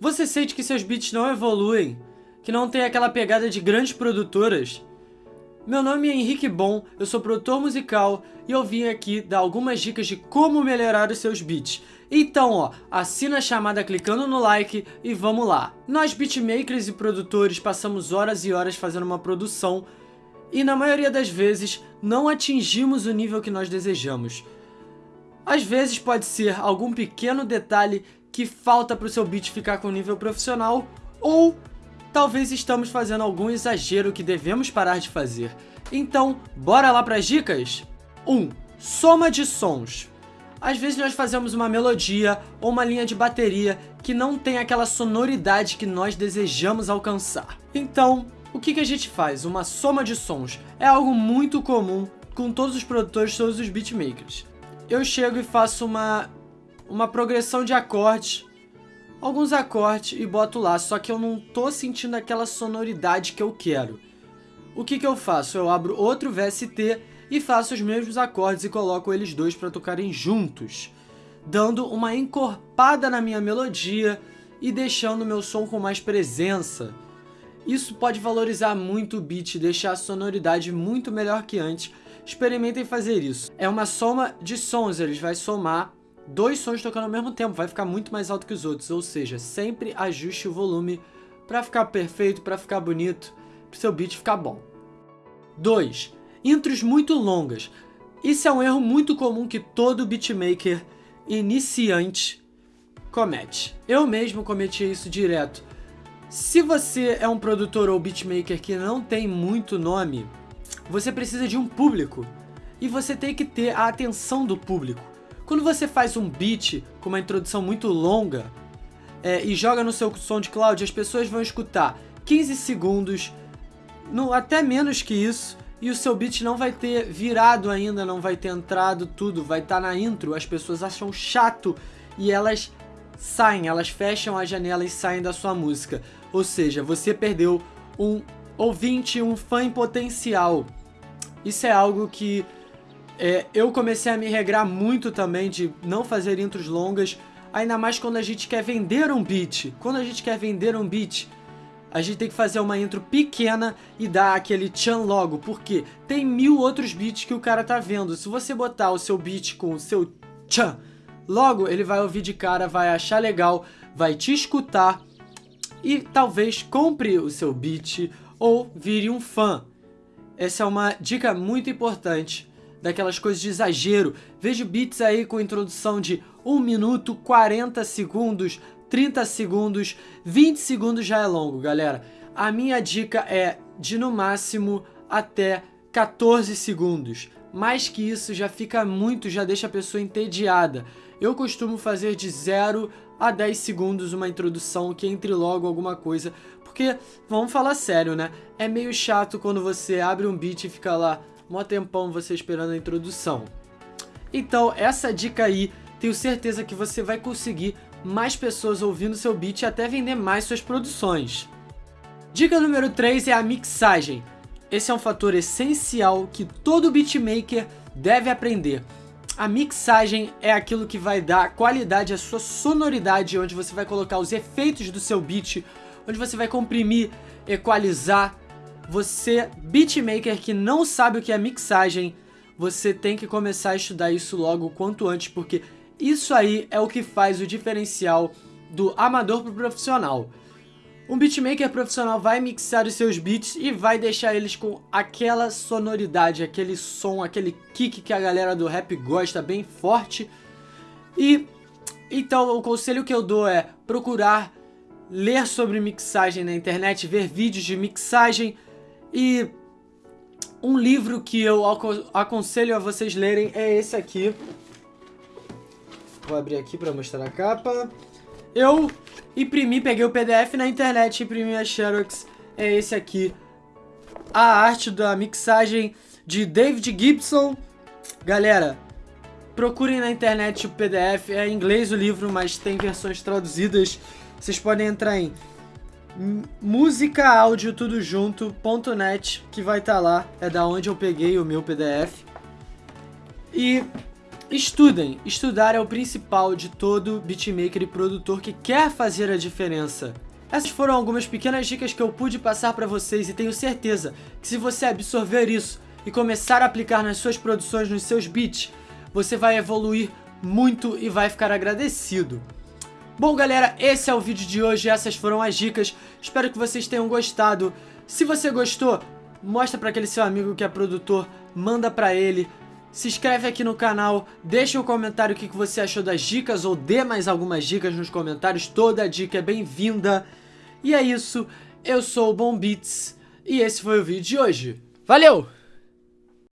Você sente que seus beats não evoluem? Que não tem aquela pegada de grandes produtoras? Meu nome é Henrique Bom, eu sou produtor musical e eu vim aqui dar algumas dicas de como melhorar os seus beats. Então, ó, assina a chamada clicando no like e vamos lá. Nós beatmakers e produtores passamos horas e horas fazendo uma produção e na maioria das vezes não atingimos o nível que nós desejamos. Às vezes pode ser algum pequeno detalhe que falta para o seu beat ficar com nível profissional ou talvez estamos fazendo algum exagero que devemos parar de fazer. Então, bora lá para as dicas? 1. Um, soma de sons. Às vezes nós fazemos uma melodia ou uma linha de bateria que não tem aquela sonoridade que nós desejamos alcançar. Então, o que, que a gente faz? Uma soma de sons. É algo muito comum com todos os produtores, todos os beatmakers. Eu chego e faço uma, uma progressão de acordes alguns acordes e boto lá, só que eu não tô sentindo aquela sonoridade que eu quero. O que que eu faço? Eu abro outro VST e faço os mesmos acordes e coloco eles dois para tocarem juntos, dando uma encorpada na minha melodia e deixando meu som com mais presença. Isso pode valorizar muito o beat e deixar a sonoridade muito melhor que antes. Experimentem fazer isso. É uma soma de sons, eles vai somar dois sons tocando ao mesmo tempo, vai ficar muito mais alto que os outros, ou seja, sempre ajuste o volume para ficar perfeito, para ficar bonito, para seu beat ficar bom. 2. Intros muito longas. Isso é um erro muito comum que todo beatmaker iniciante comete. Eu mesmo cometi isso direto. Se você é um produtor ou beatmaker que não tem muito nome, você precisa de um público e você tem que ter a atenção do público. Quando você faz um beat com uma introdução muito longa é, e joga no seu SoundCloud, as pessoas vão escutar 15 segundos, no, até menos que isso, e o seu beat não vai ter virado ainda, não vai ter entrado tudo, vai estar tá na intro, as pessoas acham chato e elas saem, elas fecham a janela e saem da sua música. Ou seja, você perdeu um ouvinte, um fã em potencial. Isso é algo que é, eu comecei a me regrar muito também de não fazer intros longas, ainda mais quando a gente quer vender um beat. Quando a gente quer vender um beat, a gente tem que fazer uma intro pequena e dar aquele tchan logo, porque tem mil outros beats que o cara tá vendo. Se você botar o seu beat com o seu tchan, logo ele vai ouvir de cara, vai achar legal, vai te escutar e talvez compre o seu beat ou vire um fã. Essa é uma dica muito importante daquelas coisas de exagero. Vejo beats aí com introdução de 1 minuto, 40 segundos, 30 segundos, 20 segundos já é longo, galera. A minha dica é de no máximo até 14 segundos. Mais que isso já fica muito, já deixa a pessoa entediada. Eu costumo fazer de 0 a 10 segundos uma introdução que entre logo alguma coisa, porque, vamos falar sério, né? É meio chato quando você abre um beat e fica lá mó tempão você esperando a introdução. Então, essa dica aí, tenho certeza que você vai conseguir mais pessoas ouvindo seu beat e até vender mais suas produções. Dica número 3 é a mixagem. Esse é um fator essencial que todo beatmaker deve aprender. A mixagem é aquilo que vai dar qualidade à sua sonoridade, onde você vai colocar os efeitos do seu beat, onde você vai comprimir, equalizar, você, beatmaker que não sabe o que é mixagem, você tem que começar a estudar isso logo o quanto antes, porque isso aí é o que faz o diferencial do amador pro profissional. Um beatmaker profissional vai mixar os seus beats e vai deixar eles com aquela sonoridade, aquele som, aquele kick que a galera do rap gosta, bem forte. E então o conselho que eu dou é procurar ler sobre mixagem na internet, ver vídeos de mixagem, e um livro que eu aconselho a vocês lerem é esse aqui. Vou abrir aqui para mostrar a capa. Eu imprimi, peguei o PDF na internet, imprimi a Xerox. É esse aqui. A arte da mixagem de David Gibson. Galera, procurem na internet o PDF. É em inglês o livro, mas tem versões traduzidas. Vocês podem entrar em música, áudio, tudo junto, ponto .net, que vai estar tá lá, é da onde eu peguei o meu PDF. E Estudem. Estudar é o principal de todo beatmaker e produtor que quer fazer a diferença. Essas foram algumas pequenas dicas que eu pude passar para vocês e tenho certeza que se você absorver isso e começar a aplicar nas suas produções, nos seus beats, você vai evoluir muito e vai ficar agradecido. Bom galera, esse é o vídeo de hoje, essas foram as dicas, espero que vocês tenham gostado. Se você gostou, mostra para aquele seu amigo que é produtor, manda para ele, se inscreve aqui no canal, deixa um comentário o que você achou das dicas ou dê mais algumas dicas nos comentários, toda dica é bem-vinda. E é isso, eu sou o Bom Beats e esse foi o vídeo de hoje. Valeu!